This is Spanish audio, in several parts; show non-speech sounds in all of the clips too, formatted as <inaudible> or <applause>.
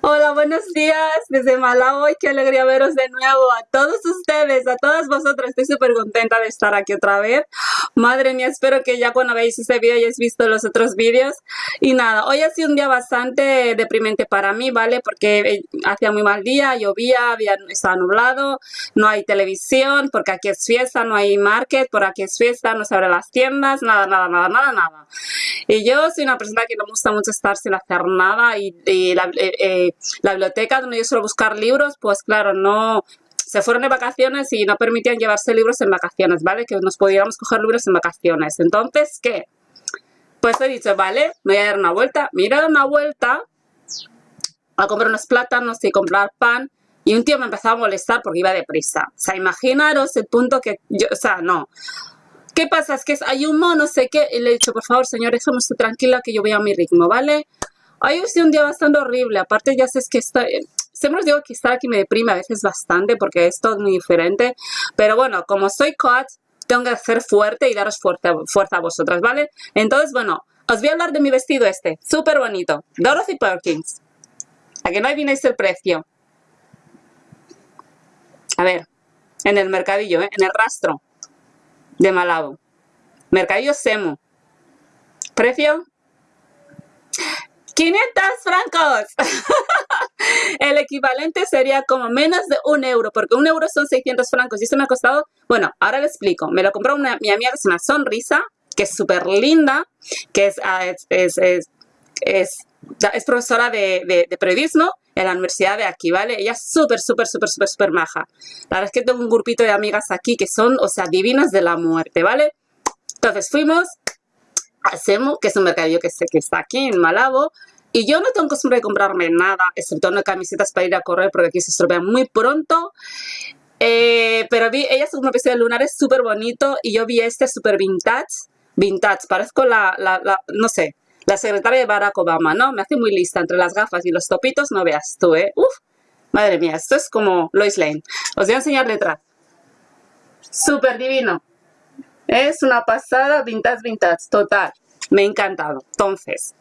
Hola, buenos días desde Malawi. Qué alegría veros de nuevo a todos ustedes, a todas vosotras. Estoy súper contenta de estar aquí otra vez. Madre mía, espero que ya cuando veáis este vídeo hayáis visto los otros vídeos. Y nada, hoy ha sido un día bastante deprimente para mí, ¿vale? Porque eh, hacía muy mal día, llovía, había, estaba nublado, no hay televisión, porque aquí es fiesta, no hay market, por aquí es fiesta, no se abren las tiendas, nada, nada, nada, nada, nada. Y yo soy una persona que no me gusta mucho estar sin hacer nada y, la, eh, la biblioteca donde yo suelo buscar libros, pues claro, no se fueron de vacaciones y no permitían llevarse libros en vacaciones, ¿vale? Que nos podíamos coger libros en vacaciones. Entonces, ¿qué? Pues he dicho, vale, me voy a dar una vuelta. Me voy a dar una vuelta a comprar unos plátanos y comprar pan. Y un tío me empezó a molestar porque iba deprisa. O sea, imaginaros el punto que yo, o sea, no. ¿Qué pasa? Es que hay un mono, no sé qué. Y le he dicho, por favor, señor, déjame usted tranquila que yo voy a mi ritmo, ¿vale? Hoy ha sido un día bastante horrible. Aparte, ya sé que estoy... Siempre os digo que estar aquí me deprime a veces bastante porque es todo muy diferente. Pero bueno, como soy coach, tengo que ser fuerte y daros fuerza, a vosotras, ¿vale? Entonces, bueno, os voy a hablar de mi vestido este. Súper bonito. Dorothy Perkins. A que no adivináis el precio. A ver, en el mercadillo, ¿eh? en el rastro de Malabo. Mercadillo Semo. Precio 500 francos. <laughs> el equivalente sería como menos de un euro, porque un euro son 600 francos. Y eso me ha costado, bueno, ahora le explico. Me lo compró una, mi amiga se llama Sonrisa, que es súper linda, que ah, es, es, es, es, es profesora de, de, de, periodismo en la universidad de aquí, ¿vale? Ella es súper, súper, súper, súper, súper maja. La verdad es que tengo un grupito de amigas aquí que son, o sea, divinas de la muerte, ¿vale? Entonces fuimos hacemos, que es un mercadillo que, que está aquí en Malabo, y yo no tengo costumbre de comprarme nada, excepto unas camisetas para ir a correr, porque aquí se estropean muy pronto. Eh, pero vi, ella es un vestido de lunares súper bonito, y yo vi este súper vintage, vintage, parezco la, la, la, no sé, la secretaria de Barack Obama, ¿no? Me hace muy lista entre las gafas y los topitos, no veas tú, ¿eh? Uf, madre mía, esto es como Lois Lane. Os voy a enseñar detrás. Súper divino. Es una pasada vintage, vintage, total. Me ha encantado. Entonces,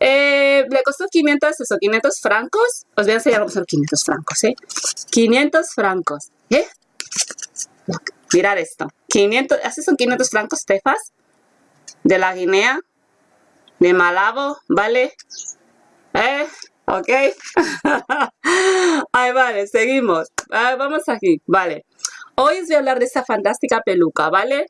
eh, le costó 500, eso, 500 francos. Os voy a enseñar cómo son 500 francos, ¿eh? 500 francos, ¿eh? Mirad esto. 500, así son 500 francos, Tefas. De la Guinea. De Malabo, ¿vale? ¿Eh? ¿Ok? <laughs> Ahí vale, seguimos. Ah, vamos aquí, vale. Hoy os voy a hablar de esta fantástica peluca, ¿vale?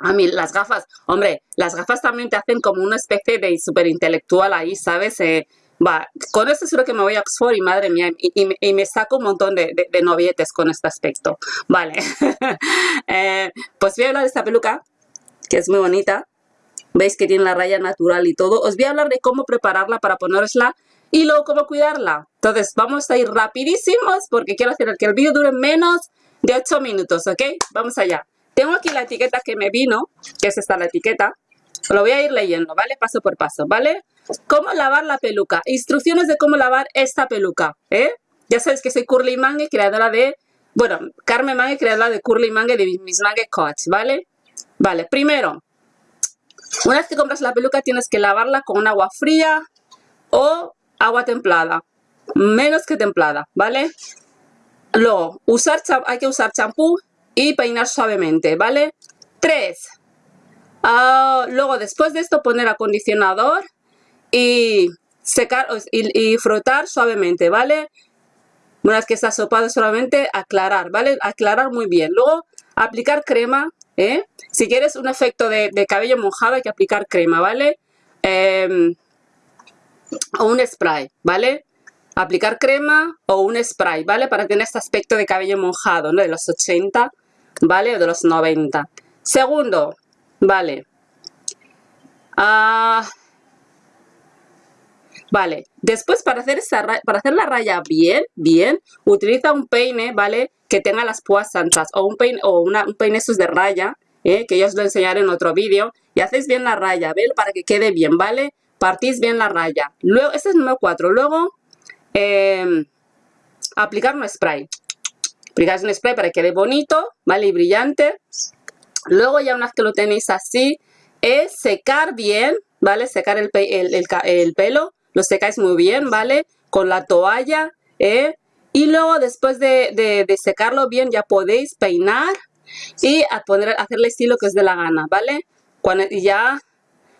A mí las gafas, hombre, las gafas también te hacen como una especie de super intelectual ahí, ¿sabes? Eh, va, con esto seguro que me voy a Oxford y madre mía, y, me saco un montón de, novietes con este aspecto. Vale, <laughs> eh, pues voy a hablar de esta peluca, que es muy bonita. Veis que tiene la raya natural y todo. Os voy a hablar de cómo prepararla para ponerla y luego cómo cuidarla. Entonces vamos a ir rapidísimos porque quiero hacer que el vídeo dure menos de 8 minutos, ¿ok? Vamos allá. Tengo aquí la etiqueta que me vino, que es esta la etiqueta. Lo voy a ir leyendo, ¿vale? Paso por paso, ¿vale? Cómo lavar la peluca. Instrucciones de cómo lavar esta peluca, ¿eh? Ya sabes que soy Curly Mangue, creadora de... Bueno, Carmen Mangue, creadora de Curly Mangue, de Miss Mangue Coach, ¿vale? Vale, primero, una vez que compras la peluca tienes que lavarla con agua fría o agua templada. Menos que templada, ¿vale? Luego, usar hay que usar champú y peinar suavemente, ¿vale? 3. Ah, luego, después de esto, poner acondicionador y secar y, frotar suavemente, ¿vale? Una vez que está sopado solamente, aclarar, ¿vale? Aclarar muy bien. Luego, aplicar crema, ¿eh? Si quieres un efecto de, cabello mojado, hay que aplicar crema, ¿vale? Em, o un spray, ¿vale? Aplicar crema o un spray, ¿vale? Para tener este aspecto de cabello mojado, ¿no? De los 80, ¿vale? De los 90. Segundo, ¿vale? Ah, vale, después para hacer, esa, para hacer la raya bien, bien, utiliza un peine, ¿vale? Que tenga las púas anchas o un peine, o una, un peine esos de raya, ¿eh? que yo os lo enseñaré en otro vídeo. Y hacéis bien la raya, ¿ven? Para que quede bien, ¿vale? Partís bien la raya. Luego, este es el número 4. Luego, eh, aplicar un spray aplicáis un spray para que quede bonito, ¿vale? Y brillante. Luego ya una vez que lo tenéis así, es secar bien, ¿vale? Secar el, el, pelo lo secáis muy bien, ¿vale? Con la toalla, ¿eh? Y luego después de, secarlo bien ya podéis peinar y a poner, hacerle estilo que os dé la gana, ¿vale? Cuando ya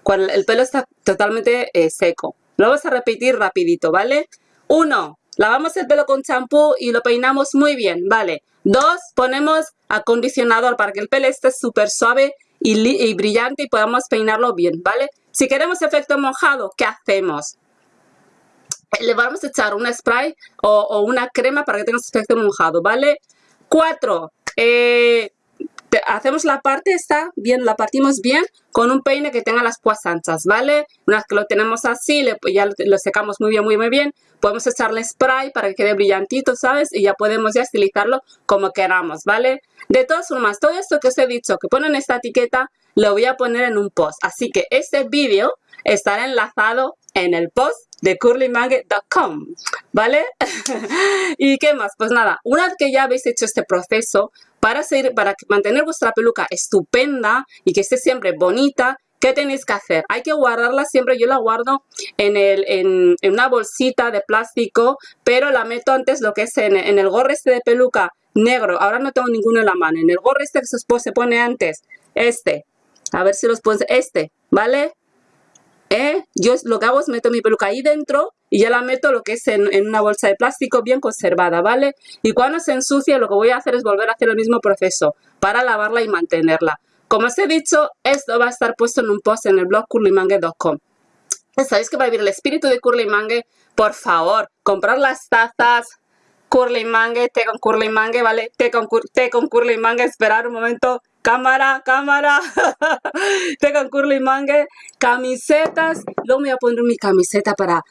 cuando el pelo está totalmente eh, seco. Lo vamos a repetir rapidito, ¿vale? Uno, lavamos el pelo con champú y lo peinamos muy bien, ¿vale? Dos, ponemos acondicionador para que el pelo esté súper suave y, brillante y podamos peinarlo bien, ¿vale? Si queremos efecto mojado, ¿qué hacemos? Le vamos a echar un spray o, una crema para que tenga efecto mojado, ¿vale? Cuatro, eh, hacemos la parte esta, bien, la partimos bien con un peine que tenga las púas anchas, ¿vale? Una vez que lo tenemos así, ya lo, secamos muy bien, muy, muy bien, podemos echarle spray para que quede brillantito, ¿sabes? Y ya podemos ya estilizarlo como queramos, ¿vale? De todas formas, todo esto que os he dicho, que ponen esta etiqueta, lo voy a poner en un post. Así que este vídeo estará enlazado en el post de curlymangue.com, ¿vale? <laughs> ¿Y qué más? Pues nada, una vez que ya habéis hecho este proceso, para, ser, para mantener vuestra peluca estupenda y que esté siempre bonita, ¿qué tenéis que hacer? Hay que guardarla siempre, yo la guardo en, el, en, una bolsita de plástico, pero la meto antes lo que es en, el gorro este de peluca negro, ahora no tengo ninguno en la mano, en el gorro este que se, pone antes, este, a ver si los pones, este, ¿vale? ¿Eh? Yo lo que hago es meto mi peluca ahí dentro y ya la meto lo que es en, una bolsa de plástico bien conservada, ¿vale? Y cuando se ensucia lo que voy a hacer es volver a hacer el mismo proceso para lavarla y mantenerla. Como os he dicho, esto va a estar puesto en un post en el blog curlymangue.com. ¿Sabéis que va a vivir el espíritu de Curly Mangue? Por favor, comprar las tazas, Curly Mangue, té con Curly Mangue, ¿vale? Té con, té con Curly Mangue, esperar un momento, cámara, cámara, <laughs> té con Curly Mangue, camisetas, luego me voy a poner mi camiseta para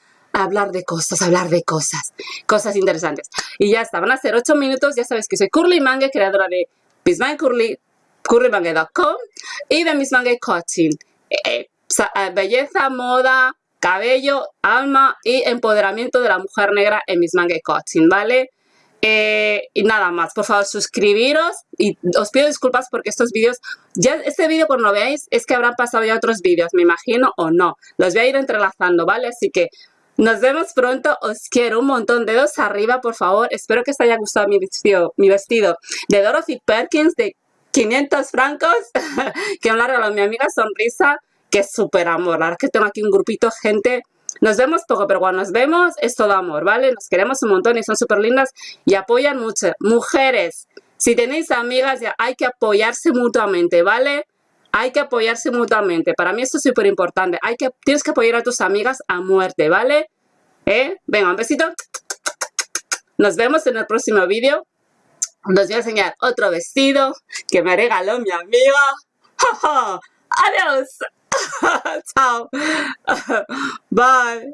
hablar de cosas, hablar de cosas, cosas interesantes. Y ya está, van a ser 8 minutos, ya sabes que soy Curly Mangue, creadora de Miss Curly, curlymangue.com y de Miss Mangue Coaching. Eh, eh, eh, belleza, moda, cabello, alma y empoderamiento de la mujer negra en Miss Mangue Coaching, ¿vale? y nada más, por favor suscribiros y os pido disculpas porque estos vídeos, ya este vídeo cuando lo veáis es que habrán pasado ya otros vídeos, me imagino o no, los voy a ir entrelazando, ¿vale? Así que nos vemos pronto, os quiero un montón, dedos arriba por favor, espero que os haya gustado mi vestido, mi vestido. De Dorothy Perkins de 500 francos. <laughs> Que me lo mi amiga Sonrisa, que es súper amor, la verdad que tengo aquí un grupito gente, nos vemos poco, pero cuando nos vemos es todo amor, ¿vale? Nos queremos un montón y son súper lindas y apoyan mucho. Mujeres, si tenéis amigas, ya hay que apoyarse mutuamente, ¿vale? Hay que apoyarse mutuamente. Para mí esto es súper importante. Hay que, tienes que apoyar a tus amigas a muerte, ¿vale? ¿Eh? Venga, un besito. Nos vemos en el próximo vídeo. Os voy a enseñar otro vestido que me regaló mi amiga. ¡Adiós! <laughs> Chao. <laughs> Bye.